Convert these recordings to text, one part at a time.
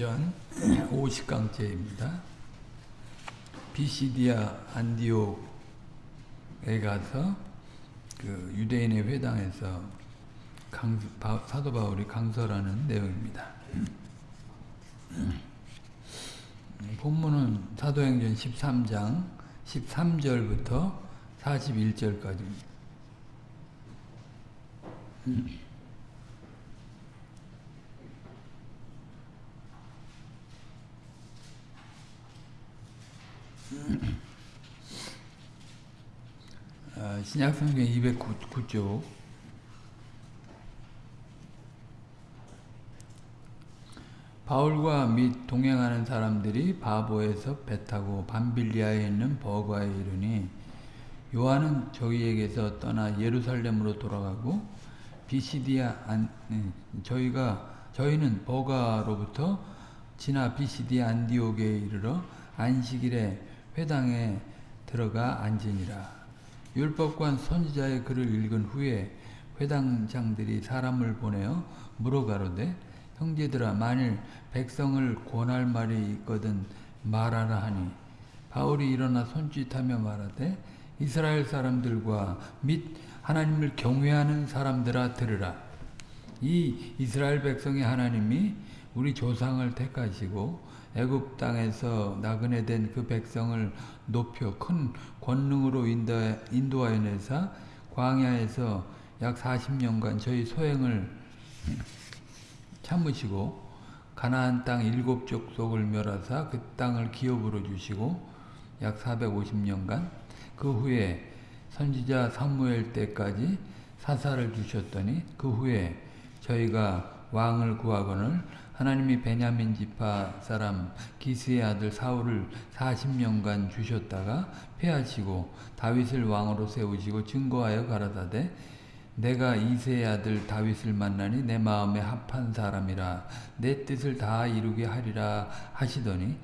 사도행전 50강째입니다. 비시디아 안디옥에 가서 그 유대인의 회당에서 강, 바, 사도 바울이 강설하는 내용입니다. 본문은 사도행전 13장 13절부터 41절까지입니다. 어, 신약성경 209쪽. 바울과 및 동행하는 사람들이 바보에서 배 타고 밤빌리아에 있는 버가에 이르니 요한은 저희에게서 떠나 예루살렘으로 돌아가고 비시디아 안 저희가 저희는 버가로부터 지나 비시디아 안디옥에 이르러 안식일에 회당에 들어가 앉으니라. 율법관 선지자의 글을 읽은 후에 회당장들이 사람을 보내어 물어가로되 형제들아 만일 백성을 권할 말이 있거든 말하라 하니 바울이 일어나 손짓하며 말하되 이스라엘 사람들과 및 하나님을 경외하는 사람들아 들으라 이 이스라엘 백성의 하나님이 우리 조상을 택하시고 애굽 땅에서 나그네 된 그 백성을 높여 큰 권능으로 인도하여 내사 광야에서 약 40년간 저희 소행을 참으시고 가나안 땅 일곱 족속을 멸하사 그 땅을 기업으로 주시고 약 450년간 그 후에 선지자 사무엘 때까지 사사를 주셨더니 그 후에 저희가 왕을 구하거늘 하나님이 베냐민 지파 사람 기스의 아들 사울을 40년간 주셨다가 패하시고 다윗을 왕으로 세우시고 증거하여 가라사대 내가 이세의 아들 다윗을 만나니 내 마음에 합한 사람이라 내 뜻을 다 이루게 하리라 하시더니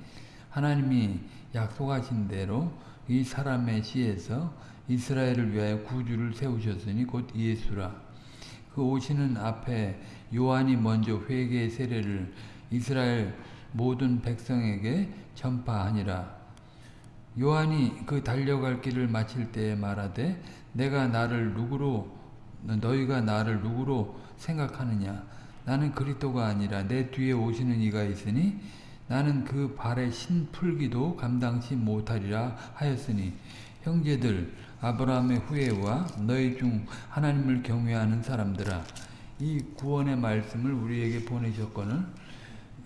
하나님이 약속하신 대로 이 사람의 시에서 이스라엘을 위하여 구주를 세우셨으니 곧 예수라. 그 오시는 앞에 요한이 먼저 회개의 세례를 이스라엘 모든 백성에게 전파하니라. 요한이 그 달려갈 길을 마칠 때에 말하되 내가 나를 누구로 너희가 나를 누구로 생각하느냐 나는 그리스도가 아니라 내 뒤에 오시는 이가 있으니 나는 그 발의 신풀기도 감당치 못하리라 하였으니 형제들 아브라함의 후예와 너희 중 하나님을 경외하는 사람들아 이 구원의 말씀을 우리에게 보내셨거늘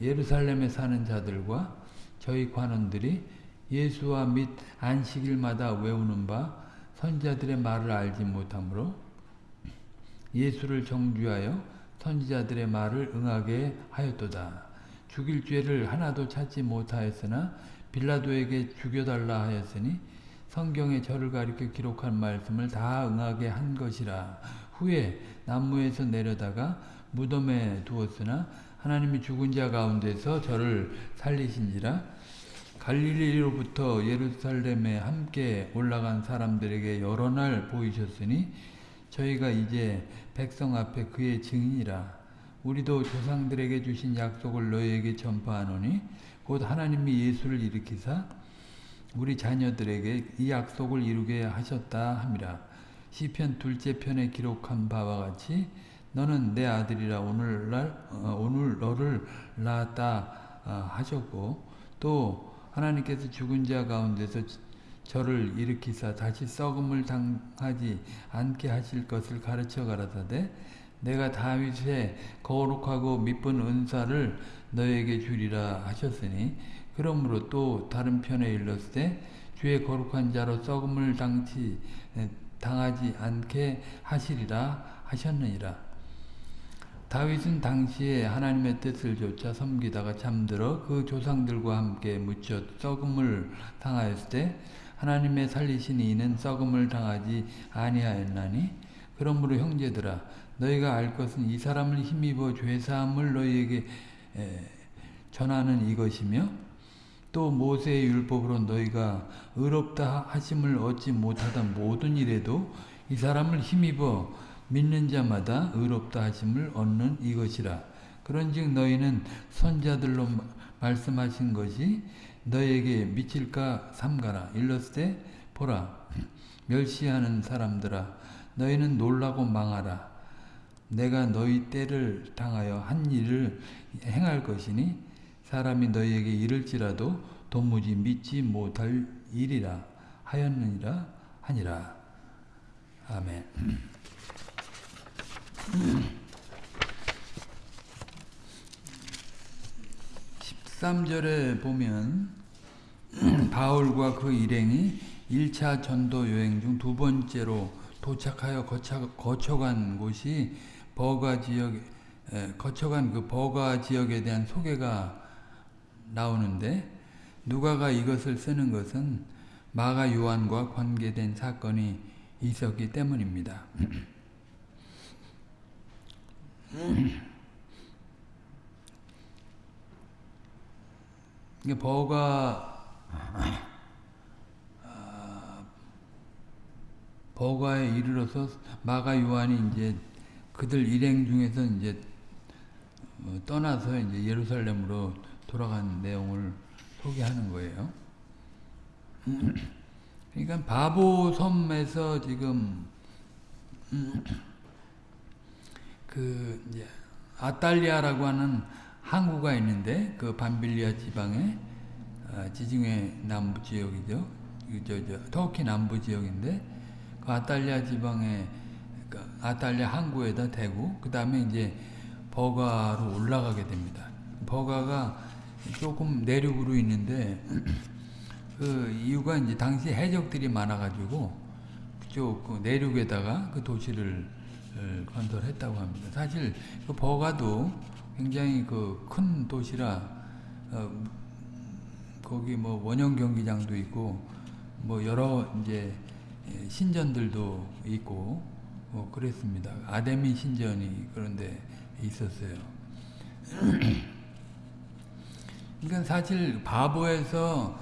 예루살렘에 사는 자들과 저희 관원들이 예수와 및 안식일마다 외우는 바 선지자들의 말을 알지 못하므로 예수를 정죄하여 선지자들의 말을 응하게 하였도다. 죽일 죄를 하나도 찾지 못하였으나 빌라도에게 죽여달라 하였으니 성경에 저를 가리켜 기록한 말씀을 다 응하게 한 것이라. 후에 나무에서 내려다가 무덤에 두었으나 하나님이 죽은 자 가운데서 저를 살리신지라 갈릴리로부터 예루살렘에 함께 올라간 사람들에게 여러 날 보이셨으니 저희가 이제 백성 앞에 그의 증인이라 우리도 조상들에게 주신 약속을 너희에게 전파하노니 곧 하나님이 예수를 일으키사 우리 자녀들에게 이 약속을 이루게 하셨다 함이라. 시편 둘째 편에 기록한 바와 같이 너는 내 아들이라 오늘날 어, 오늘 너를 낳았다 어, 하셨고 또 하나님께서 죽은 자 가운데서 저를 일으키사 다시 썩음을 당하지 않게 하실 것을 가르쳐 가라사대 내가 다윗의 거룩하고 미쁜 은사를 너에게 주리라 하셨으니 그러므로 또 다른 편에 일렀을 때 주의 거룩한 자로 썩음을 당치, 당하지 않게 하시리라 하셨느니라. 다윗은 당시에 하나님의 뜻을 조차 섬기다가 잠들어 그 조상들과 함께 묻혀 썩음을 당하였을 때 하나님의 살리신 이는 썩음을 당하지 아니하였나니 그러므로 형제들아 너희가 알 것은 이 사람을 힘입어 죄사함을 너희에게 전하는 이것이며 또 모세의 율법으로 너희가 의롭다 하심을 얻지 못하던 모든 일에도 이 사람을 힘입어 믿는 자마다 의롭다 하심을 얻는 이것이라. 그런즉 너희는 선자들로 말씀하신 것이 너에게 미칠까 삼가라. 일렀을 보라 멸시하는 사람들아 너희는 놀라고 망하라. 내가 너희 때를 당하여 한 일을 행할 것이니 사람이 너희에게 이를지라도 도무지 믿지 못할 일이라 하였느니라 하니라. 아멘. 13절에 보면 바울과 그 일행이 1차 전도 여행 중 두 번째로 도착하여 거쳐, 거쳐간 곳이 버가 지역, 에, 거쳐간 그 버가 지역에 대한 소개가 나오는데 누가가 이것을 쓰는 것은 마가 요한과 관계된 사건이 있었기 때문입니다. 이게 버가 아, 버가에 이르러서 마가 요한이 이제 그들 일행 중에서 이제 어, 떠나서 이제 예루살렘으로 돌아간 내용을 소개하는 거예요. 그러니까 바보 섬에서 지금 그 이제 아탈리아라고 하는 항구가 있는데 그 반빌리아 지방의 어, 지중해 남부 지역이죠. 저, 저, 터키 남부 지역인데 그 아탈리아 지방의 그 아탈리아 항구에다 대고 그 다음에 이제 버가로 올라가게 됩니다. 버가가 조금 내륙으로 있는데 그 이유가 이제 당시 해적들이 많아가지고 그쪽 그 내륙에다가 그 도시를 어, 건설했다고 합니다. 사실 그 버가도 굉장히 그 큰 도시라 어, 거기 뭐 원형 경기장도 있고 뭐 여러 이제 신전들도 있고 뭐 그랬습니다. 아데미 신전이 그런데 있었어요. 그러니까 사실 바보에서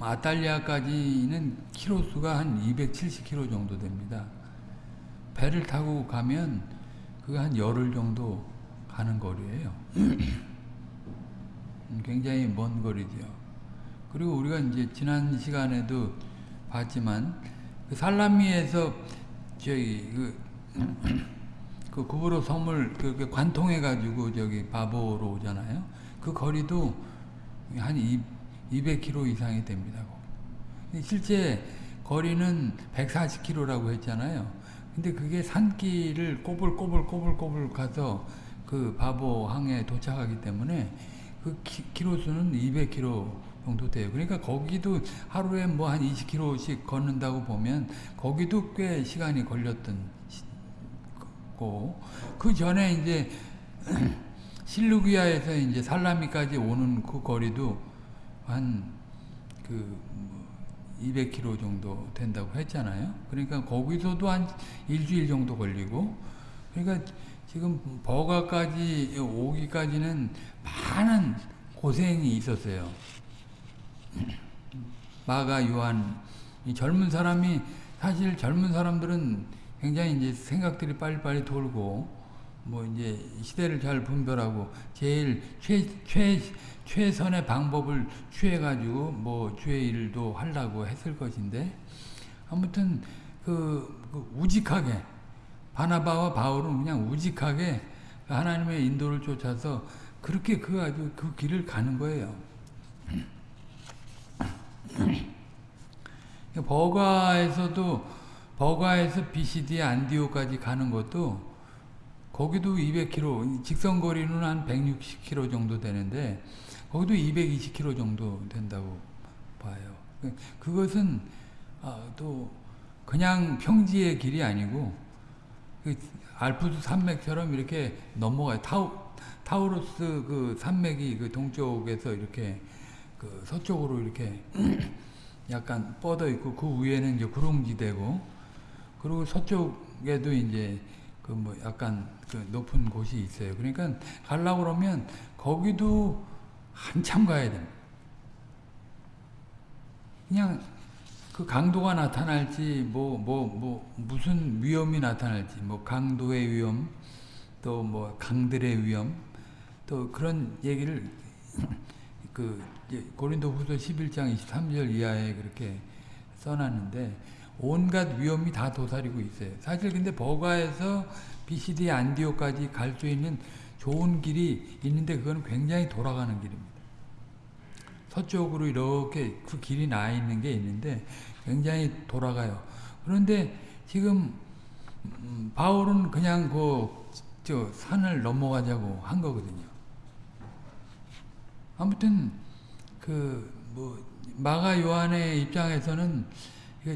아탈리아까지는 키로수가 한 270km 정도 됩니다. 배를 타고 가면 그게 한 열흘 정도 가는 거리예요. 굉장히 먼 거리죠. 그리고 우리가 이제 지난 시간에도 봤지만 그 살라미에서 저기 그, 그 구브로 섬을 그 관통해 가지고 저기 바보로 오잖아요. 그 거리도 한 200km 이상이 됩니다. 실제 거리는 140km라고 했잖아요. 근데 그게 산길을 꼬불꼬불꼬불꼬불 가서 그 바보항에 도착하기 때문에 그 키, 로수는 200km 정도 돼요. 그러니까 거기도 하루에 뭐 한 20km씩 걷는다고 보면 거기도 꽤 시간이 걸렸던 거. 그 전에 이제 실루기아에서 이제 살라미까지 오는 그 거리도 한 그 200km 뭐 정도 된다고 했잖아요. 그러니까 거기서도 한 일주일 정도 걸리고 그러니까 지금 버가까지 오기까지는 많은 고생이 있었어요. 마가 요한 이 젊은 사람이 사실 젊은 사람들은 굉장히 이제 생각들이 빨리빨리 돌고 뭐 이제 시대를 잘 분별하고 제일 최, 최, 최선의 방법을 취해가지고 뭐 주의 일도 하려고 했을 것인데 아무튼 그, 그 우직하게 바나바와 바울은 그냥 우직하게 하나님의 인도를 쫓아서 그렇게 그 아주 그 길을 가는 거예요. 버가에서도 버가에서 BCD 안디오까지 가는 것도 거기도 200km, 직선 거리는 한 160km 정도 되는데 거기도 220km 정도 된다고 봐요. 그것은 아, 또 그냥 평지의 길이 아니고 그 알프스 산맥처럼 이렇게 넘어가요. 타우, 타우루스 그 산맥이 그 동쪽에서 이렇게 그 서쪽으로 이렇게 약간 뻗어 있고 그 위에는 이제 구릉지대고 그리고 서쪽에도 이제 그 뭐 약간 그 높은 곳이 있어요. 그러니까 가려고 그러면 거기도 한참 가야 됩니다. 그냥 그 강도가 나타날지 뭐뭐 뭐 무슨 위험이 나타날지 뭐 강도의 위험 또 뭐 강들의 위험 또 그런 얘기를 그 고린도후서 11장 23절 이하에 그렇게 써놨는데 온갖 위험이 다 도사리고 있어요. 사실 근데 버가에서 BCD 안디오까지 갈 수 있는 좋은 길이 있는데 그건 굉장히 돌아가는 길입니다. 서쪽으로 이렇게 그 길이 나 있는 게 있는데 굉장히 돌아가요. 그런데 지금 음, 바울은 그냥 그 저 산을 넘어가자고 한 거거든요. 아무튼 그 뭐 마가 요한의 입장에서는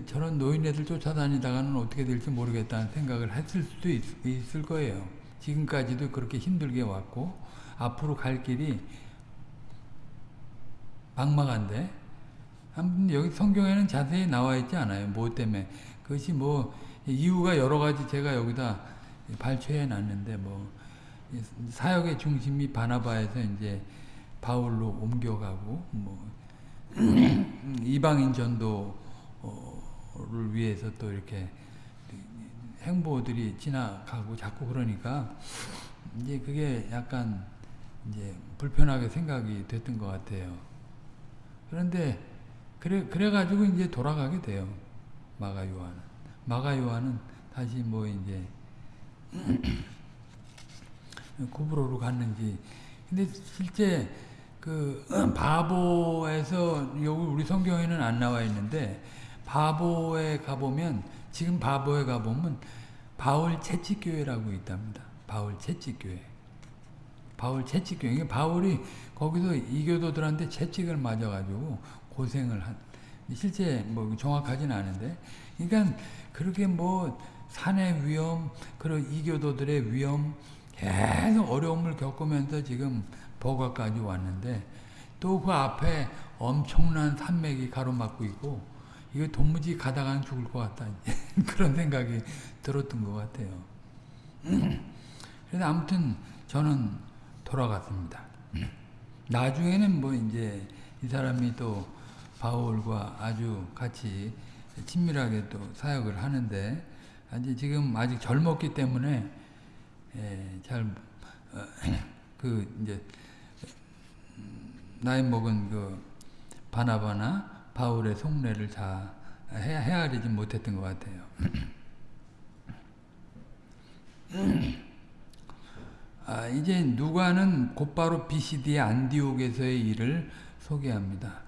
저런 노인네들 쫓아다니다가는 어떻게 될지 모르겠다는 생각을 했을 수도 있, 있을 거예요. 지금까지도 그렇게 힘들게 왔고 앞으로 갈 길이 막막한데 아무튼 여기 성경에는 자세히 나와 있지 않아요. 뭐 때문에 그것이 뭐 이유가 여러 가지 제가 여기다 발췌해 놨는데 뭐 사역의 중심이 바나바에서 이제 바울로 옮겨가고 뭐 이방인 전도 를 위해서 또 이렇게 행보들이 지나가고 자꾸 그러니까 이제 그게 약간 이제 불편하게 생각이 됐던 것 같아요. 그런데 그래 그래 가지고 이제 돌아가게 돼요. 마가 요한은 마가 요한은 다시 뭐 이제 구브로로 갔는지 근데 실제 그 바보에서 여기 우리 성경에는 안 나와 있는데 바보에 가보면 지금 바보에 가보면 바울 채찍교회라고 있답니다. 바울 채찍교회. 바울 채찍교회. 바울이 거기서 이교도들한테 채찍을 맞아가지고 고생을 한, 실제 뭐 정확하진 않은데, 그러니까 그렇게 뭐 산의 위험, 그런 이교도들의 위험, 계속 어려움을 겪으면서 지금 버가까지 왔는데, 또 그 앞에 엄청난 산맥이 가로막고 있고, 이거 도무지 가다가는 죽을 것 같다. 그런 생각이 들었던 것 같아요. 그래서 아무튼 저는 돌아갔습니다. 나중에는 뭐 이제 이 사람이 또 바울과 아주 같이 친밀하게 또 사역을 하는데 아직 지금 아직 젊었기 때문에 예, 잘그 어, 이제 나이 먹은 그 바나바나 바울의 속내를 다 헤아리지 못했던 것 같아요. 아, 이제 누가는 곧바로 BCD의 안디옥에서의 일을 소개합니다.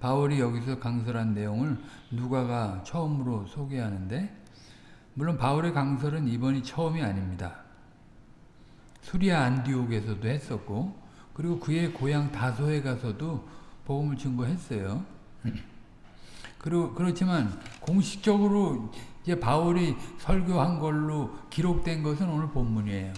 바울이 여기서 강설한 내용을 누가가 처음으로 소개하는데 물론 바울의 강설은 이번이 처음이 아닙니다. 수리아 안디옥에서도 했었고 그리고 그의 고향 다소에 가서도 복음을 증거했어요. 그리고 그렇지만 공식적으로 이제 바울이 설교한 걸로 기록된 것은 오늘 본문이에요.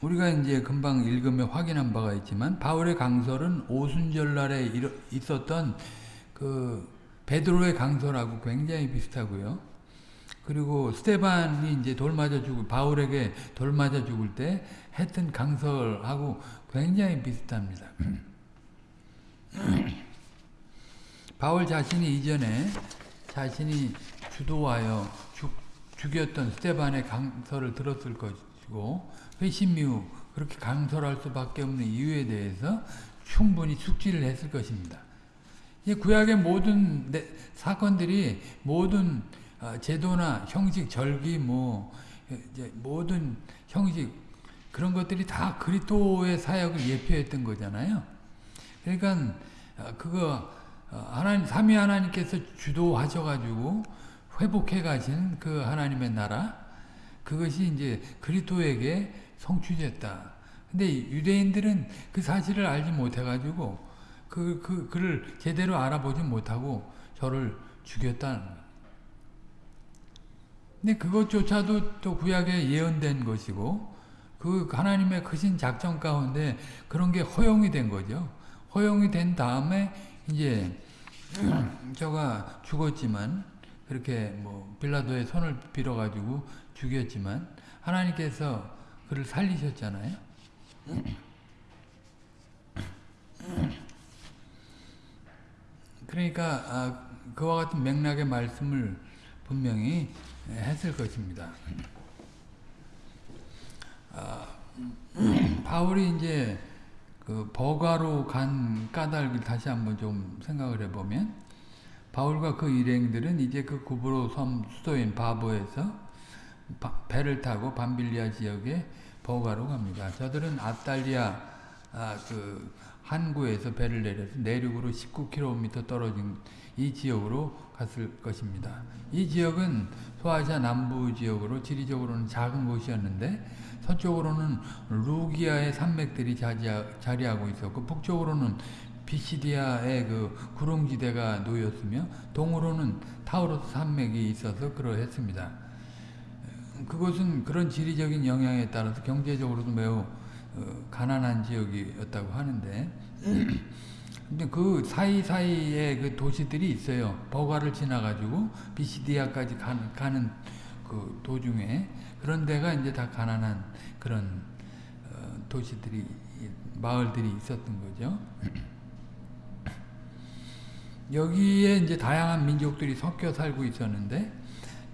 우리가 이제 금방 읽으며 확인한 바가 있지만 바울의 강설은 오순절 날에 있었던 그 베드로의 강설하고 굉장히 비슷하고요. 그리고 스테반이 이제 돌 맞아 죽을 바울에게 돌 맞아 죽을 때 했던 강설하고 굉장히 비슷합니다. 바울 자신이 이전에 자신이 주도하여 죽, 죽였던 스테반의 강설을 들었을 것이고 회심 이후 그렇게 강설할 수밖에 없는 이유에 대해서 충분히 숙지를 했을 것입니다. 구약의 모든 사건들이 모든 어, 제도나 형식, 절기, 뭐 모든 형식 그런 것들이 다 그리스도의 사역을 예표했던 거잖아요. 그러니까 어, 그거 어, 하나님 삼위 하나님께서 주도하셔 가지고 회복해 가신 그 하나님의 나라 그것이 이제 그리스도에게 성취됐다. 근데 유대인들은 그 사실을 알지 못해 가지고 그, 그, 그를 제대로 알아보지 못하고 저를 죽였다는 근데 그것조차도 또 구약에 예언된 것이고 그 하나님의 크신 작전 가운데 그런 게 허용이 된 거죠. 허용이 된 다음에 이제 저가 죽었지만 그렇게 뭐 빌라도의 손을 빌어 가지고 죽였지만 하나님께서 그를 살리셨잖아요. 그러니까 아, 그와 같은 맥락의 말씀을 분명히 했을 것입니다. 아, 바울이 이제 그 버가로 간 까닭을 다시 한번 좀 생각을 해보면 바울과 그 일행들은 이제 그 구브로 섬 수도인 바보에서 배를 타고 밤빌리아 지역에 버가로 갑니다. 저들은 아탈리아 아, 그 한구에서 배를 내려서 내륙으로 19km 떨어진 이 지역으로 갔을 것입니다. 이 지역은 소아시아 남부 지역으로 지리적으로는 작은 곳이었는데 서쪽으로는 루기아의 산맥들이 자리하고 있었고 북쪽으로는 비시디아의 그 구릉지대가 놓였으며 동으로는 타우로스 산맥이 있어서 그러했습니다. 그것은 그런 지리적인 영향에 따라서 경제적으로도 매우 어, 가난한 지역이었다고 하는데 근데 그 사이사이에 그 도시들이 있어요. 버가를 지나가지고 비시디아까지 가는, 가는 그 도중에 그런 데가 이제 다 가난한 그런 어, 도시들이 마을들이 있었던 거죠. 여기에 이제 다양한 민족들이 섞여 살고 있었는데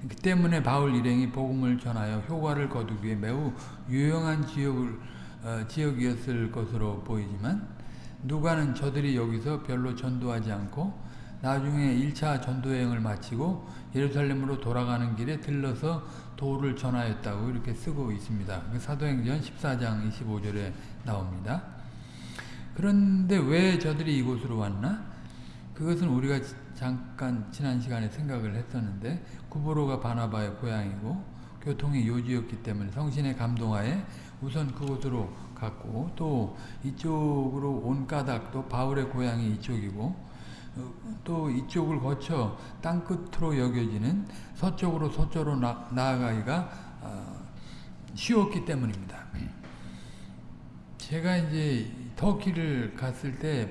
그 때문에 바울 일행이 복음을 전하여 효과를 거두기에 매우 유용한 지역을 어, 지역이었을 것으로 보이지만 누가는 저들이 여기서 별로 전도하지 않고 나중에 1차 전도여행을 마치고 예루살렘으로 돌아가는 길에 들러서 도를 전하였다고 이렇게 쓰고 있습니다. 그 사도행전 14장 25절에 나옵니다. 그런데 왜 저들이 이곳으로 왔나? 그것은 우리가 잠깐 지난 시간에 생각을 했었는데 구보로가 바나바의 고향이고 교통이 요지였기 때문에 성신의 감동하에 우선 그곳으로 갔고 또 이쪽으로 온 까닭도 바울의 고향이 이쪽이고 어, 또 이쪽을 거쳐 땅끝으로 여겨지는 서쪽으로 서쪽으로 나, 아가기가 어, 쉬웠기 때문입니다. 제가 이제 터키를 갔을 때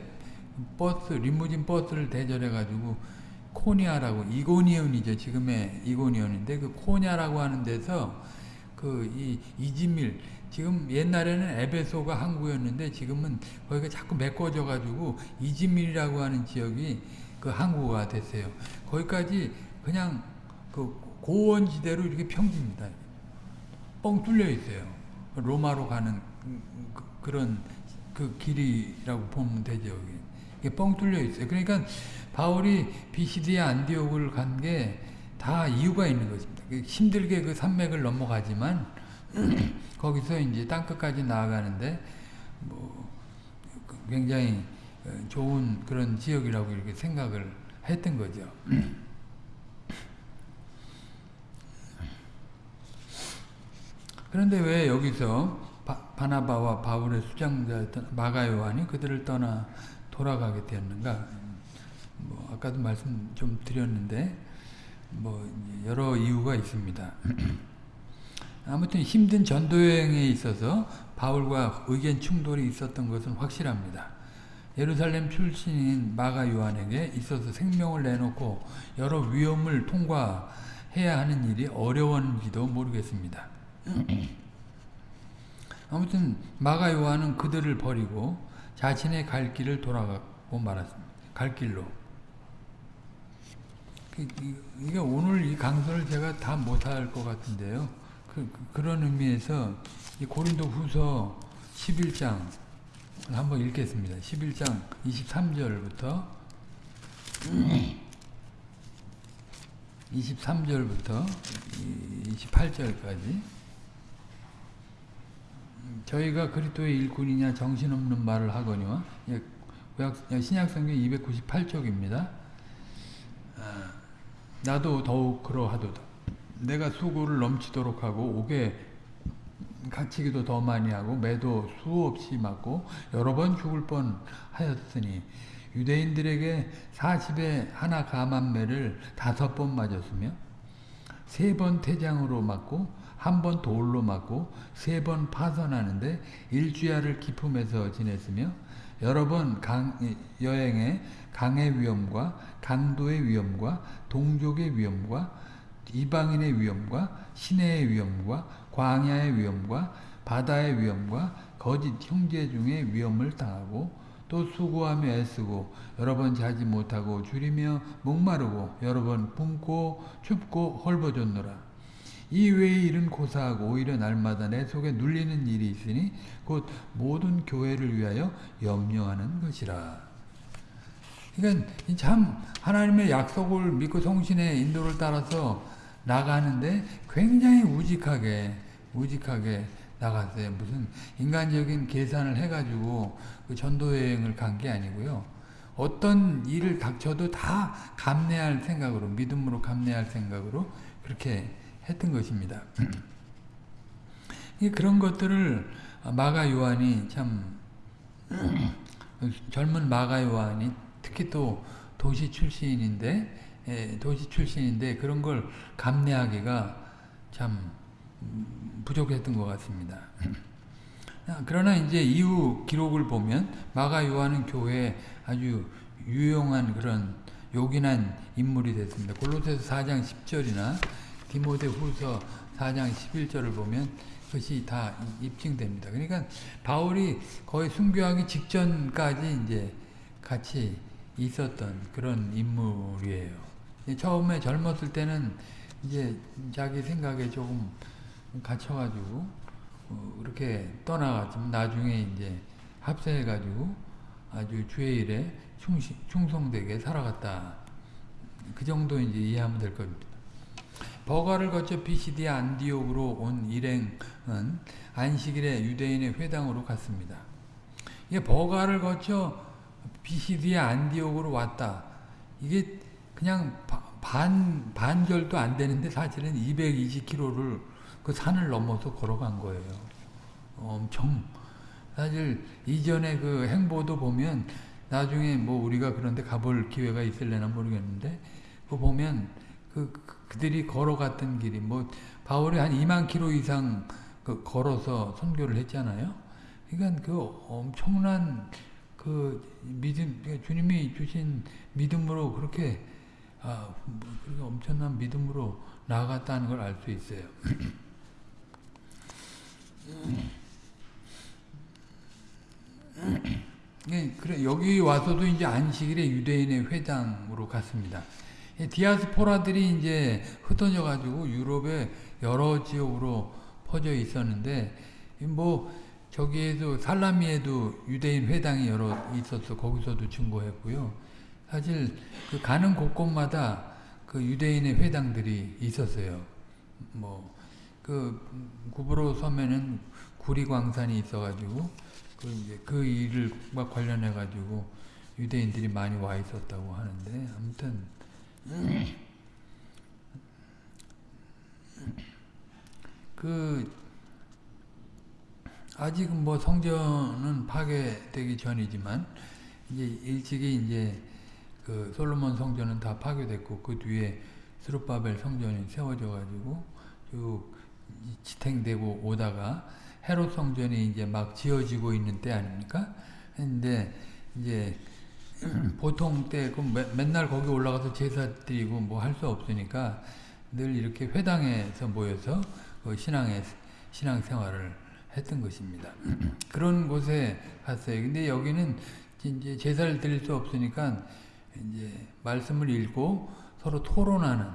버스 리무진 버스를 대절해 가지고 코니아라고 이고니온이죠 지금의 이고니온인데 그 코니아라고 하는 데서 그 이 이지밀 지금 옛날에는 에베소가 항구였는데 지금은 거기가 자꾸 메꿔져 가지고 이지밀이라고 하는 지역이 그 항구가 됐어요. 거기까지 그냥 그 고원지대로 이렇게 평지입니다. 뻥 뚫려 있어요. 로마로 가는 그, 런 그 길이라고 보면 되죠. 이게 뻥 뚫려 있어요. 그러니까 바울이 비시디아 안디옥을 간 게 다 이유가 있는 것입니다. 그 힘들게 그 산맥을 넘어가지만 거기서 이제 땅끝까지 나아가는데 뭐 굉장히 좋은 그런 지역이라고 이렇게 생각을 했던 거죠. 그런데 왜 여기서 바, 나바와 바울의 수장자였던 마가 요한이 그들을 떠나 돌아가게 되었는가? 뭐 아까도 말씀 좀 드렸는데 뭐 여러 이유가 있습니다. 아무튼 힘든 전도여행에 있어서 바울과 의견 충돌이 있었던 것은 확실합니다. 예루살렘 출신인 마가 요한에게 있어서 생명을 내놓고 여러 위험을 통과해야 하는 일이 어려웠는지도 모르겠습니다. 아무튼 마가 요한은 그들을 버리고 자신의 갈 길을 돌아가고 말았습니다. 갈 길로. 그, 이게 오늘 이 강서를 제가 다 못할 것 같은데요. 그, 그런 의미에서 이 고린도 후서 11장 한번 읽겠습니다. 11장 23절부터 23절부터 28절까지 저희가 그리스도의 일꾼이냐 정신없는 말을 하거니와 신약성경 298쪽입니다. 아, 나도 더욱 그러하도다. 내가 수고를 넘치도록 하고 옥에 갇히기도 더 많이 하고 매도 수없이 맞고 여러 번 죽을 뻔하였으니 유대인들에게 40에 하나 감한매를 다섯 번 맞았으며 세 번 태장으로 맞고 한 번 돌로 맞고 세 번 파선하는데 일주야를 기품에서 지냈으며 여러 번 강, 여행에 강의 위험과 강도의 위험과 동족의 위험과 이방인의 위험과 시내의 위험과 광야의 위험과 바다의 위험과 거짓 형제 중의 위험을 당하고 또 수고하며 애쓰고 여러 번 자지 못하고 줄이며 목마르고 여러 번 굶고 춥고 헐벗었노라. 이 외의 일은 고사하고 오히려 날마다 내 속에 눌리는 일이 있으니 곧 모든 교회를 위하여 염려하는 것이라. 그러니까 참 하나님의 약속을 믿고 성신의 인도를 따라서 나가는데 굉장히 우직하게 우직하게 나갔어요. 무슨 인간적인 계산을 해가지고 그 전도 여행을 간 게 아니고요. 어떤 일을 닥쳐도 다 감내할 생각으로 믿음으로 감내할 생각으로 그렇게 했던 것입니다. 그런 것들을 마가 요한이 참 젊은 마가 요한이 특히 또 도시 출신인데 예, 도시 출신인데 그런 걸 감내하기가 참 부족했던 것 같습니다. 그러나 이제 이후 기록을 보면 마가 요한은 교회에 아주 유용한 그런 요긴한 인물이 됐습니다. 골로새서 4장 10절이나 디모데 후서 4장 11절을 보면 그것이 다 입증됩니다. 그러니까 바울이 거의 순교하기 직전까지 이제 같이 있었던 그런 인물이에요. 처음에 젊었을 때는 이제 자기 생각에 조금 갇혀가지고 어, 그렇게 떠나갔지만 나중에 이제 합세해가지고 아주 주의 일에 충성되게 살아갔다. 그 정도 이제 이해하면 될 겁니다. 버가를 거쳐 비시디아 안디옥으로 온 일행은 안식일에 유대인의 회당으로 갔습니다. 이게 버가를 거쳐 비시디아 안디옥으로 왔다. 이게 그냥 반, 반절도 안 되는데 사실은 220km를 그 산을 넘어서 걸어간 거예요. 엄청. 사실 이전에 그 행보도 보면 나중에 뭐 우리가 그런데 가볼 기회가 있을려나 모르겠는데 그 보면 그 그들이 걸어갔던 길이 뭐 바울이 한 2만 킬로 이상 그 걸어서 선교를 했잖아요. 그러니까 그 엄청난 그 믿음 주님이 주신 믿음으로 그렇게 아, 뭐 그렇게 엄청난 믿음으로 나아갔다는 걸 알 수 있어요. 예, 그래 여기 와서도 이제 안식일에 유대인의 회당으로 갔습니다. 디아스포라들이 이제 흩어져 가지고 유럽의 여러 지역으로 퍼져 있었는데 뭐 저기에도 살라미에도 유대인 회당이 여러 있었어 거기서도 증거했고요. 사실 그 가는 곳곳마다 그 유대인의 회당들이 있었어요. 뭐 그 구브로 섬에는 구리광산이 있어가지고 그 이제 그 일과 관련해 가지고 유대인들이 많이 와 있었다고 하는데 아무튼 그 아직은 뭐 성전은 파괴되기 전이지만 이제 일찍이 이제 그 솔로몬 성전은 다 파괴됐고 그 뒤에 스룹바벨 성전이 세워져 가지고 쭉 지탱되고 오다가 헤롯 성전이 이제 막 지어지고 있는 때 아닙니까? 근데 이제 보통 때 그 맨날 거기 올라가서 제사 드리고 뭐 할 수 없으니까 늘 이렇게 회당에서 모여서 그 신앙의 신앙 생활을 했던 것입니다. 그런 곳에 갔어요. 근데 여기는 이제 제사를 드릴 수 없으니까 이제 말씀을 읽고 서로 토론하는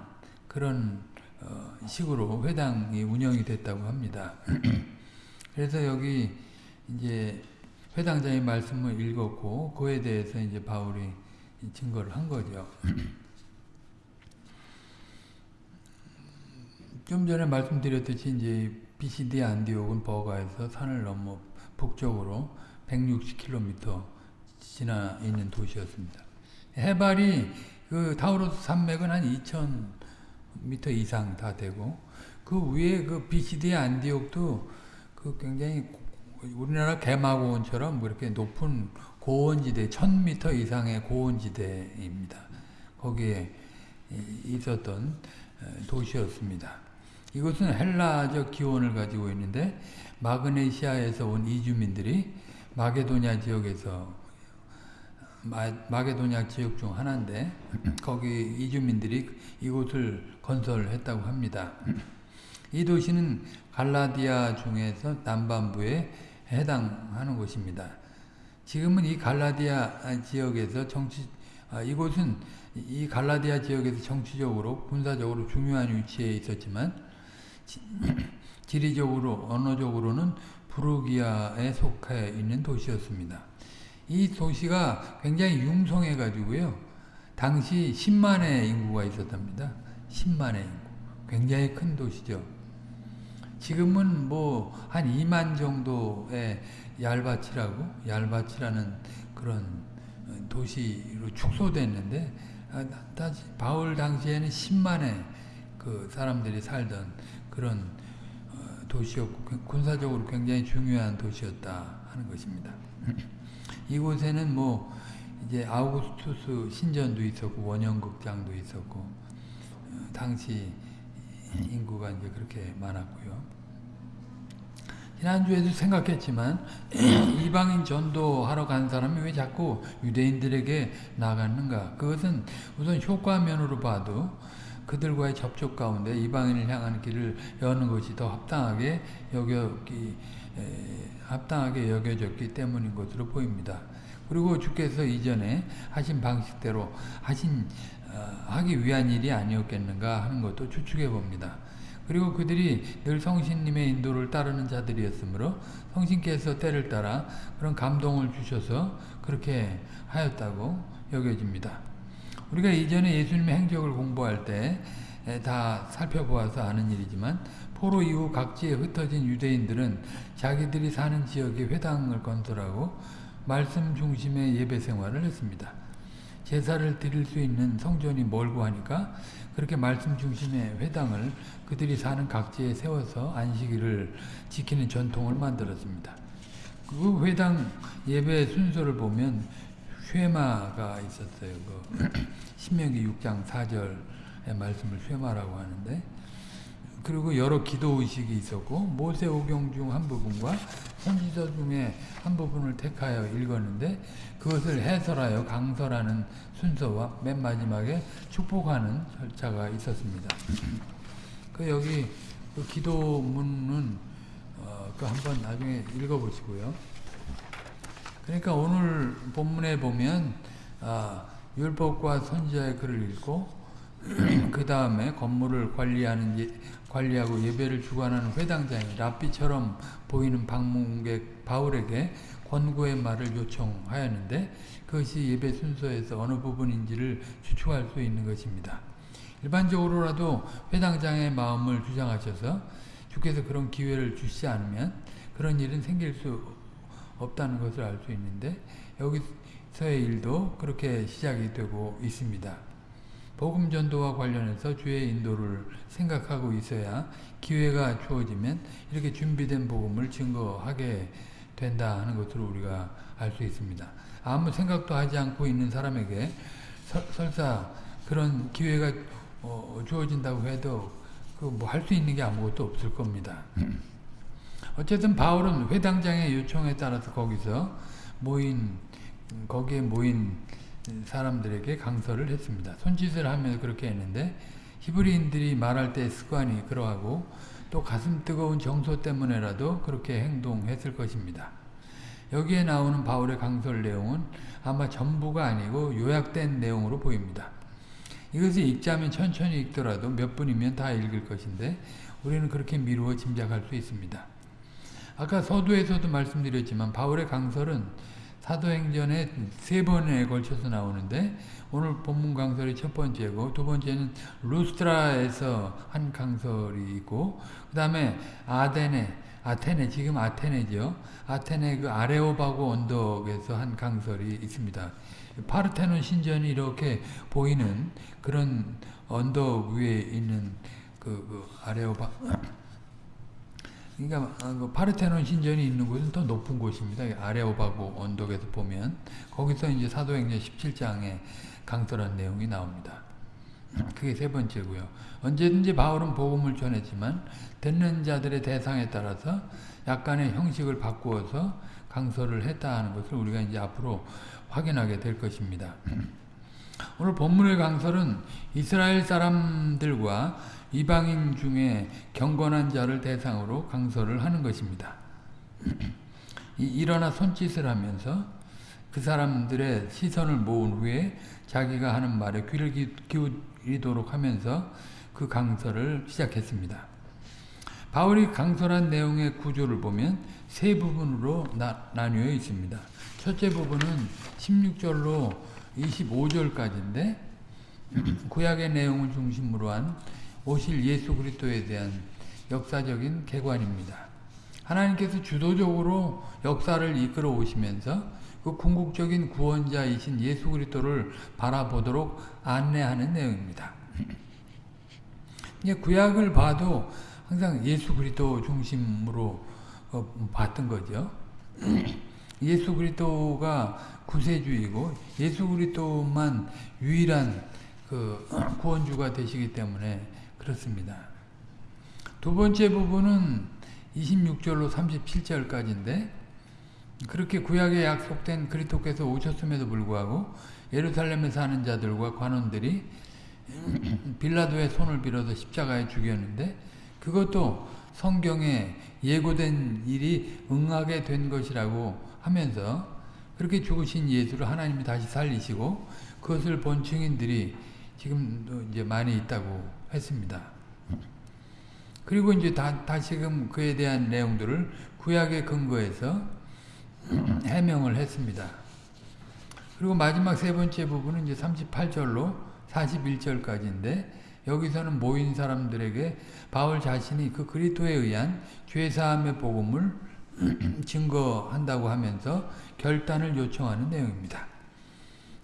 그런 어 식으로 회당이 운영이 됐다고 합니다. 그래서 여기 이제 회당장이 말씀을 읽었고 그에 대해서 이제 바울이 증거를 한 거죠. 좀 전에 말씀드렸듯이 이제 BCD 안디옥은 버가에서 산을 넘어 북쪽으로 160km 지나 있는 도시였습니다. 해발이 그 타우로스 산맥은 한 2,000m 이상 다 되고 그 위에 그 BCD 안디옥도 그 굉장히 우리나라 개마고원처럼 뭐 이렇게 높은 고원지대 1000m 이상의 고원지대입니다. 거기에 있었던 도시였습니다. 이곳은 헬라적 기원을 가지고 있는데 마그네시아에서 온 이주민들이 마게도냐 지역에서 마, 게도냐 지역 중 하나인데 거기 이주민들이 이곳을 건설했다고 합니다. 이 도시는 갈라디아 중에서 남반부에 해당하는 곳입니다. 지금은 이 갈라디아 지역에서 정치 아, 이곳은 이 갈라디아 지역에서 정치적으로 군사적으로 중요한 위치에 있었지만 지, 지리적으로 언어적으로는 부르기아에 속해 있는 도시였습니다. 이 도시가 굉장히 융성해 가지고요. 당시 10만의 인구가 있었답니다. 10만의 인구. 굉장히 큰 도시죠. 지금은 뭐 한 2만 정도의 얄바치라고 얄바치라는 그런 도시로 축소됐는데 아, 바울 당시에는 10만의 그 사람들이 살던 그런 어, 도시였고 군사적으로 굉장히 중요한 도시였다 하는 것입니다. 이곳에는 뭐 이제 아우구스투스 신전도 있었고 원형극장도 있었고 어, 당시 인구가 이제 그렇게 많았고요. 지난주에도 생각했지만 이방인 전도하러 간 사람이 왜 자꾸 유대인들에게 나갔는가 그것은 우선 효과면으로 봐도 그들과의 접촉 가운데 이방인을 향하는 길을 여는 것이 더 합당하게 여겼기 에, 합당하게 여겨졌기 때문인 것으로 보입니다. 그리고 주께서 이전에 하신 방식대로 하신 어, 하기 위한 일이 아니었겠는가 하는 것도 추측해 봅니다. 그리고 그들이 늘 성신님의 인도를 따르는 자들이었으므로 성신께서 때를 따라 그런 감동을 주셔서 그렇게 하였다고 여겨집니다. 우리가 이전에 예수님의 행적을 공부할 때 다 살펴보아서 아는 일이지만 포로 이후 각지에 흩어진 유대인들은 자기들이 사는 지역에 회당을 건설하고 말씀 중심의 예배 생활을 했습니다. 제사를 드릴 수 있는 성전이 멀고 하니까 그렇게 말씀 중심의 회당을 그들이 사는 각지에 세워서 안식일을 지키는 전통을 만들었습니다. 그 회당 예배 순서를 보면 쉐마가 있었어요. 그 신명기 6장 4절의 말씀을 쉐마라고 하는데 그리고 여러 기도 의식이 있었고 모세 오경 중 한 부분과 선지서 중에 한 부분을 택하여 읽었는데 그것을 해설하여 강설하는 순서와 맨 마지막에 축복하는 절차가 있었습니다. 그 여기 그 기도문은 어, 그 한번 나중에 읽어보시고요. 그러니까 오늘 본문에 보면 아, 율법과 선지자의 글을 읽고 그 다음에 건물을 관리하는 예, 관리하고 예배를 주관하는 회당장이 랍비처럼 보이는 방문객 바울에게 권고의 말을 요청하였는데 그것이 예배 순서에서 어느 부분인지를 추측할 수 있는 것입니다. 일반적으로라도 회당장의 마음을 주장하셔서 주께서 그런 기회를 주시지 않으면 그런 일은 생길 수 없다는 것을 알 수 있는데 여기서의 일도 그렇게 시작이 되고 있습니다. 복음 전도와 관련해서 주의 인도를 생각하고 있어야 기회가 주어지면 이렇게 준비된 복음을 증거하게 된다 하는 것으로 우리가 알 수 있습니다. 아무 생각도 하지 않고 있는 사람에게 서, 설사 그런 기회가 어, 주어진다고 해도 그 뭐 할 수 있는 게 아무것도 없을 겁니다. 어쨌든 바울은 회당장의 요청에 따라서 거기서 모인 거기에 모인 사람들에게 강설을 했습니다. 손짓을 하면서 그렇게 했는데 히브리인들이 말할 때 습관이 그러하고 또 가슴 뜨거운 정서 때문에라도 그렇게 행동했을 것입니다. 여기에 나오는 바울의 강설 내용은 아마 전부가 아니고 요약된 내용으로 보입니다. 이것을 읽자면 천천히 읽더라도 몇 분이면 다 읽을 것인데 우리는 그렇게 미루어 짐작할 수 있습니다. 아까 서두에서도 말씀드렸지만 바울의 강설은 사도행전에 세 번에 걸쳐서 나오는데 오늘 본문 강설이 첫 번째고 두 번째는 루스트라에서 한 강설이 있고 그 다음에 아데네 아테네 지금 아테네죠. 아테네 그 아레오바고 언덕에서 한 강설이 있습니다. 파르테논 신전이 이렇게 보이는 그런 언덕 위에 있는 그, 그 아레오바 그러니까 아, 그 파르테논 신전이 있는 곳은 더 높은 곳입니다. 아레오바고 언덕에서 보면 거기서 이제 사도행전 17장에 강설한 내용이 나옵니다. 그게 세 번째고요. 언제든지 바울은 복음을 전했지만 듣는 자들의 대상에 따라서 약간의 형식을 바꾸어서 강설을 했다 하는 것을 우리가 이제 앞으로 확인하게 될 것입니다. 오늘 본문의 강설은 이스라엘 사람들과 이방인 중에 경건한 자를 대상으로 강설을 하는 것입니다. 일어나 손짓을 하면서 그 사람들의 시선을 모은 후에 자기가 하는 말에 귀를 기울이도록 하면서 그 강설을 시작했습니다. 바울이 강설한 내용의 구조를 보면 세 부분으로 나, 나뉘어 있습니다. 첫째 부분은 16절로 25절까지인데 구약의 내용을 중심으로 한 오실 예수 그리스도에 대한 역사적인 개관입니다. 하나님께서 주도적으로 역사를 이끌어 오시면서 그 궁극적인 구원자이신 예수 그리스도를 바라보도록 안내하는 내용입니다. 구약을 봐도 항상 예수 그리스도 중심으로 어, 봤던 거죠. 예수 그리스도가 구세주이고 예수 그리스도만 유일한 그 구원주가 되시기 때문에 그렇습니다. 두 번째 부분은 26절로 37절까지인데 그렇게 구약에 약속된 그리스도께서 오셨음에도 불구하고 예루살렘에 사는 자들과 관원들이 빌라도의 손을 빌어서 십자가에 죽였는데 그것도 성경에 예고된 일이 응하게 된 것이라고 하면서 그렇게 죽으신 예수를 하나님이 다시 살리시고 그것을 본 증인들이 지금도 이제 많이 있다고 했습니다. 그리고 이제 다, 다시금 그에 대한 내용들을 구약의 근거에서 해명을 했습니다. 그리고 마지막 세 번째 부분은 이제 38절로 41절까지인데 여기서는 모인 사람들에게 바울 자신이 그 그리스도에 의한 죄 사함의 복음을 증거한다고 하면서 결단을 요청하는 내용입니다.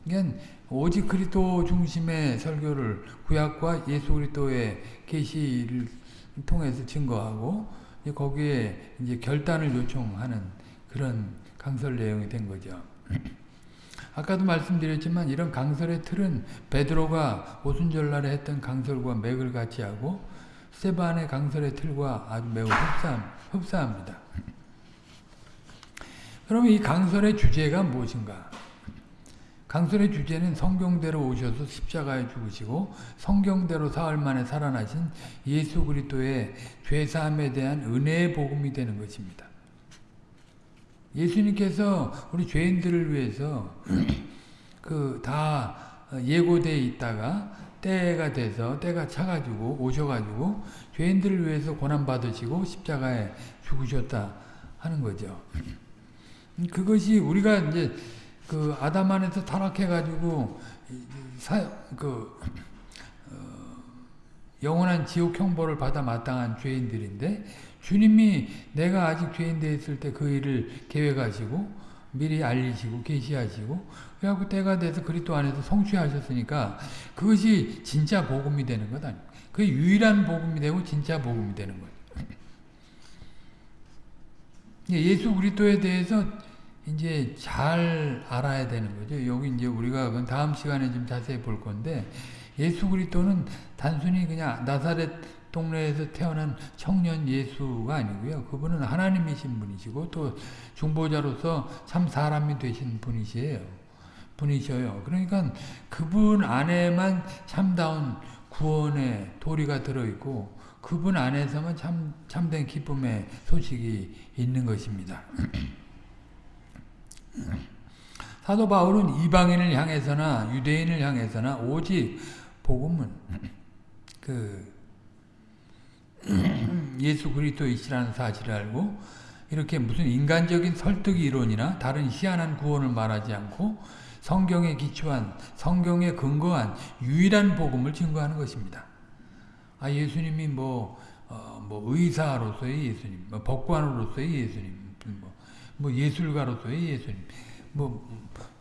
그러니까 오직 그리스도 중심의 설교를 구약과 예수 그리스도의 계시를 통해서 증거하고 거기에 이제 결단을 요청하는 그런 강설 내용이 된 거죠. 아까도 말씀드렸지만 이런 강설의 틀은 베드로가 오순절날에 했던 강설과 맥을 같이 하고 스테반의 강설의 틀과 아주 매우 흡사합, 흡사합니다. 그러면 이 강설의 주제가 무엇인가? 강설의 주제는 성경대로 오셔서 십자가에 죽으시고 성경대로 사흘 만에 살아나신 예수 그리스도의 죄사함에 대한 은혜의 복음이 되는 것입니다. 예수님께서 우리 죄인들을 위해서 그 다 예고되어 있다가 때가 돼서 때가 차가지고 오셔가지고 죄인들을 위해서 고난 받으시고 십자가에 죽으셨다 하는 거죠. 그것이 우리가 이제 그 아담 안에서 타락해가지고 그 어, 영원한 지옥 형벌을 받아 마땅한 죄인들인데 주님이 내가 아직 죄인 되어 있을 때 그 일을 계획하시고 미리 알리시고 계시하시고 그래갖고 때가 돼서 그리스도 안에서 성취하셨으니까 그것이 진짜 복음이 되는 것 아니에요. 그 유일한 복음이 되고 진짜 복음이 되는 거예요. 예수 그리스도에 대해서 이제 잘 알아야 되는 거죠. 여기 이제 우리가 다음 시간에 좀 자세히 볼 건데 예수 그리스도는 단순히 그냥 나사렛 동네에서 태어난 청년 예수가 아니고요. 그분은 하나님이신 분이시고 또 중보자로서 참 사람이 되신 분이시에요. 분이셔요. 그러니까 그분 안에만 참다운 구원의 도리가 들어있고 그분 안에서만 참, 참된 기쁨의 소식이 있는 것입니다. 사도 바울은 이방인을 향해서나 유대인을 향해서나 오직 복음은 그 예수 그리스도이시라는 사실을 알고 이렇게 무슨 인간적인 설득 이론이나 다른 희한한 구원을 말하지 않고 성경에 기초한 성경에 근거한 유일한 복음을 증거하는 것입니다. 아 예수님이 뭐, 어, 뭐 의사로서의 예수님, 뭐 법관으로서의 예수님, 뭐, 뭐 예술가로서의 예수님, 뭐,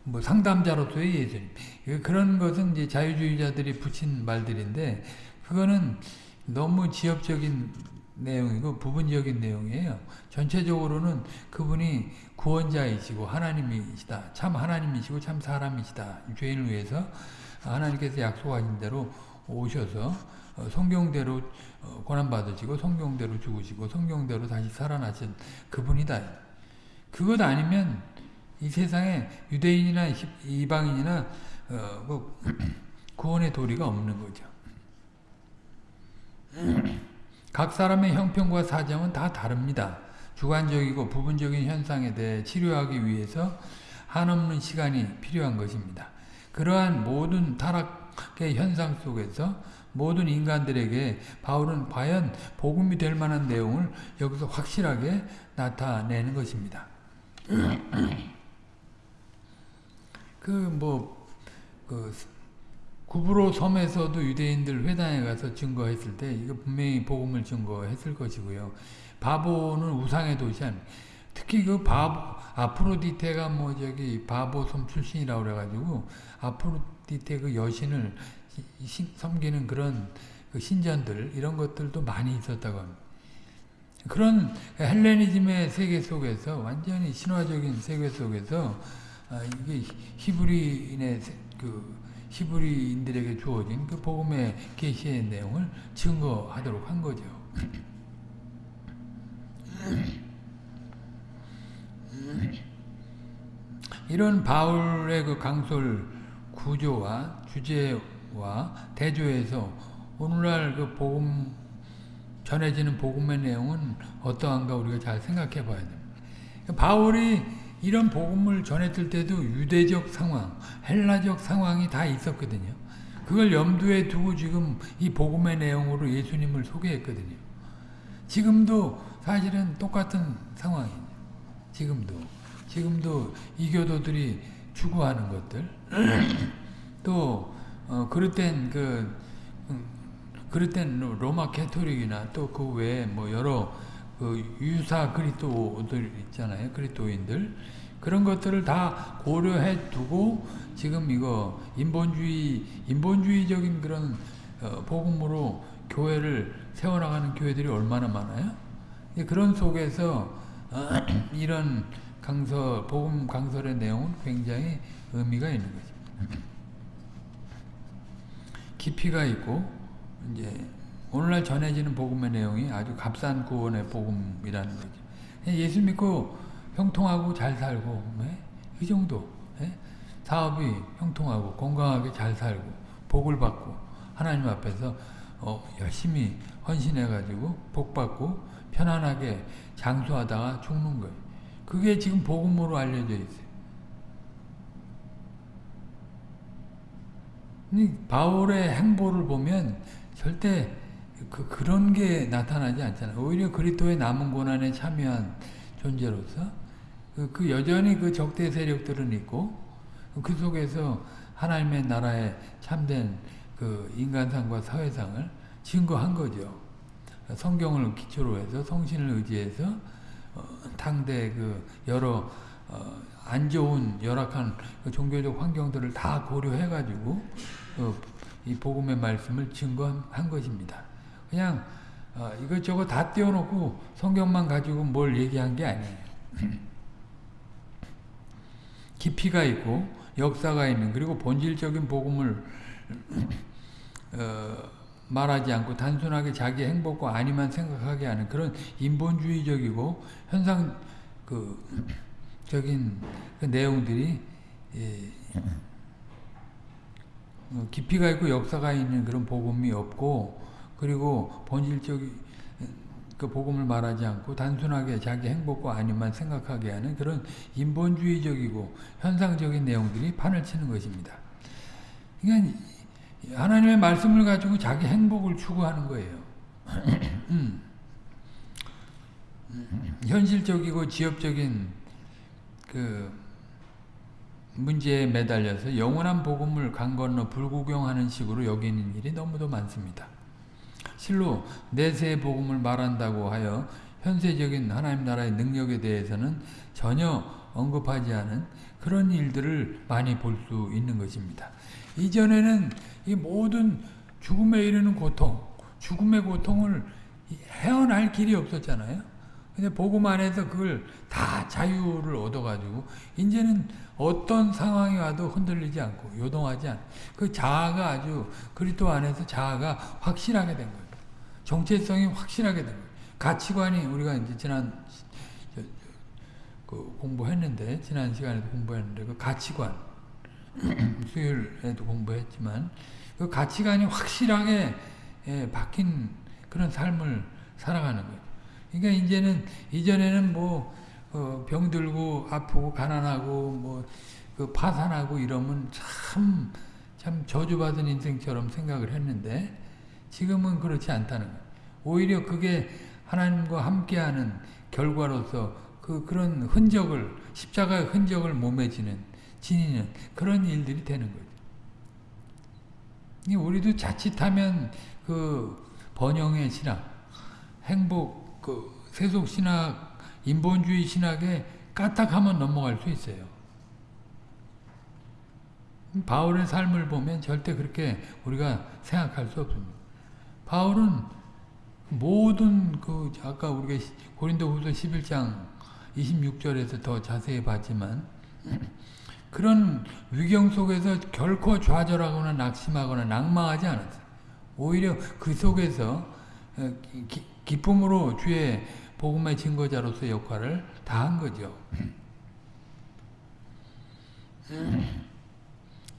뭐 상담자로서의 예수님 그런 것은 이제 자유주의자들이 붙인 말들인데 그거는 너무 지엽적인 내용이고 부분적인 내용이에요. 전체적으로는 그분이 구원자이시고 하나님이시다. 참 하나님이시고 참 사람이시다. 죄인을 위해서 하나님께서 약속하신 대로 오셔서 어, 성경대로 어, 고난받으시고 성경대로 죽으시고 성경대로 다시 살아나신 그분이다. 그것 아니면 이 세상에 유대인이나 이방인이나 어, 뭐 구원의 도리가 없는 거죠. 각 사람의 형편과 사정은 다 다릅니다. 주관적이고 부분적인 현상에 대해 치료하기 위해서 한없는 시간이 필요한 것입니다. 그러한 모든 타락의 현상 속에서 모든 인간들에게 바울은 과연 복음이 될 만한 내용을 여기서 확실하게 나타내는 것입니다. 그 뭐, 그, 구브로 섬에서도 유대인들 회당에 가서 증거했을 때 이거 분명히 복음을 증거했을 것이고요. 바보는 우상의 도시 아니 특히 그 바보 아프로디테가 뭐 저기 바보 섬 출신이라고 그래가지고 아프로디테 그 여신을 섬기는 그런 그 신전들 이런 것들도 많이 있었다고 합니다. 그런 헬레니즘의 세계 속에서 완전히 신화적인 세계 속에서 아, 이게 히브리인의 그 히브리인들에게 주어진 그 복음의 계시의 내용을 증거하도록 한 거죠. 이런 바울의 그 강솔 구조와 주제와 대조에서 오늘날 그 복음 전해지는 복음의 내용은 어떠한가 우리가 잘 생각해 봐야 됩니다. 바울이 이런 복음을 전했을 때도 유대적 상황, 헬라적 상황이 다 있었거든요. 그걸 염두에 두고 지금 이 복음의 내용으로 예수님을 소개했거든요. 지금도 사실은 똑같은 상황이에요. 지금도. 지금도 이교도들이 추구하는 것들. 또, 어, 그릇된 그, 음, 그릇된 로마 캐토릭이나 또 그 외에 뭐 여러 그 유사 그리스도들 있잖아요. 그리스도인들. 그런 것들을 다 고려해 두고 지금 이거 인본주의 인본주의적인 그런 어, 복음으로 교회를 세워나가는 교회들이 얼마나 많아요? 그런 속에서 어, 이런 강설 복음 강설의 내용은 굉장히 의미가 있는 거죠. 깊이가 있고 이제 오늘날 전해지는 복음의 내용이 아주 값싼 구원의 복음이라는 거죠. 예수 믿고 형통하고 잘 살고 네? 이 정도 네? 사업이 형통하고 건강하게 잘 살고 복을 받고 하나님 앞에서 어, 열심히 헌신해가지고 복 받고 편안하게 장수하다가 죽는 거예요. 그게 지금 복음으로 알려져 있어요. 바울의 행보를 보면 절대 그, 그런 게 나타나지 않잖아요. 오히려 그리스도의 남은 고난에 참여한 존재로서 그, 그 여전히 그 적대 세력들은 있고 그 속에서 하나님의 나라의 참된 그 인간상과 사회상을 증거한 거죠. 성경을 기초로 해서 성신을 의지해서 어, 당대 그 여러 어, 안 좋은 열악한 그 종교적 환경들을 다 고려해가지고 어, 이 복음의 말씀을 증거한 것입니다. 그냥 어, 이것저것 다 띄워놓고 성경만 가지고 뭘 얘기한 게 아니에요. 깊이가 있고 역사가 있는 그리고 본질적인 복음을 어, 말하지 않고 단순하게 자기 행복과 아니만 생각하게 하는 그런 인본주의적이고 현상 그 적인 그 내용들이 예, 어, 깊이가 있고 역사가 있는 그런 복음이 없고 그리고 본질적인 그 복음을 말하지 않고 단순하게 자기 행복과 아니만 생각하게 하는 그런 인본주의적이고 현상적인 내용들이 판을 치는 것입니다. 그러니까 하나님의 말씀을 가지고 자기 행복을 추구하는 거예요. 음. 현실적이고 지엽적인 그 문제에 매달려서 영원한 복음을 강 건너 불구경하는 식으로 여기는 일이 너무도 많습니다. 실로 내세의 복음을 말한다고 하여 현세적인 하나님 나라의 능력에 대해서는 전혀 언급하지 않은 그런 일들을 많이 볼 수 있는 것입니다. 이전에는 이 모든 죽음에 이르는 고통, 죽음의 고통을 헤어날 길이 없었잖아요. 근데 복음 안에서 그걸 다 자유를 얻어가지고 이제는 어떤 상황이 와도 흔들리지 않고 요동하지 않고 그 자아가 아주 그리스도 안에서 자아가 확실하게 된 거예요. 정체성이 확실하게 된 거예요. 가치관이 우리가 이제 지난 그 공부했는데 지난 시간에도 공부했는데 그 가치관 수요일에도 공부했지만 그 가치관이 확실하게 예, 박힌 그런 삶을 살아가는 거예요. 그러니까 이제는 이전에는 뭐 어, 병들고 아프고 가난하고 뭐 그 파산하고 이러면 참, 참 저주받은 인생처럼 생각을 했는데 지금은 그렇지 않다는 거예요. 오히려 그게 하나님과 함께하는 결과로서 그 그런 흔적을 십자가의 흔적을 몸에 지는 지니는 그런 일들이 되는 거죠. 이 우리도 자칫하면 그 번영의 신학, 행복, 그 세속 신학, 인본주의 신학에 까딱하면 넘어갈 수 있어요. 바울의 삶을 보면 절대 그렇게 우리가 생각할 수 없습니다. 바울은 모든 그 아까 우리가 고린도후서 11장 26절에서 더 자세히 봤지만 그런 위경 속에서 결코 좌절하거나 낙심하거나 낭망하지 않았어요. 오히려 그 속에서 어, 기, 기쁨으로 주의 복음의 증거자로서 역할을 다한 거죠.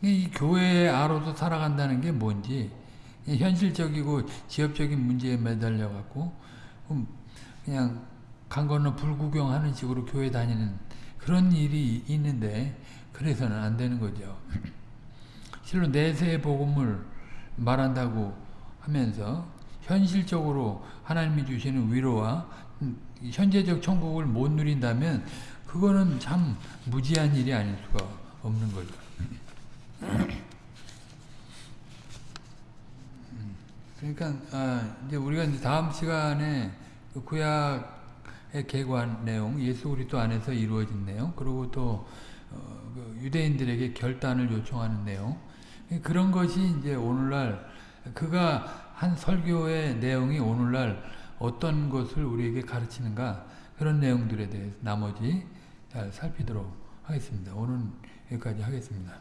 이 교회의 아로서 살아간다는 게 뭔지 현실적이고 지역적인 문제에 매달려 갖고 그냥 강 건너 불구경하는 식으로 교회 다니는 그런 일이 있는데 그래서는 안 되는 거죠. 실로 내세의 복음을 말한다고 하면서 현실적으로 하나님이 주시는 위로와 현재적 천국을 못 누린다면 그거는 참 무지한 일이 아닐 수가 없는 거죠. 그러니까 아, 이제 우리가 이제 다음 시간에 그 구약의 개관 내용, 예수 그리스도 안에서 이루어진 내용, 그리고 또 어, 그 유대인들에게 결단을 요청하는 내용 그런 것이 이제 오늘날 그가 한 설교의 내용이 오늘날 어떤 것을 우리에게 가르치는가 그런 내용들에 대해서 나머지 잘 살피도록 하겠습니다. 오늘 여기까지 하겠습니다.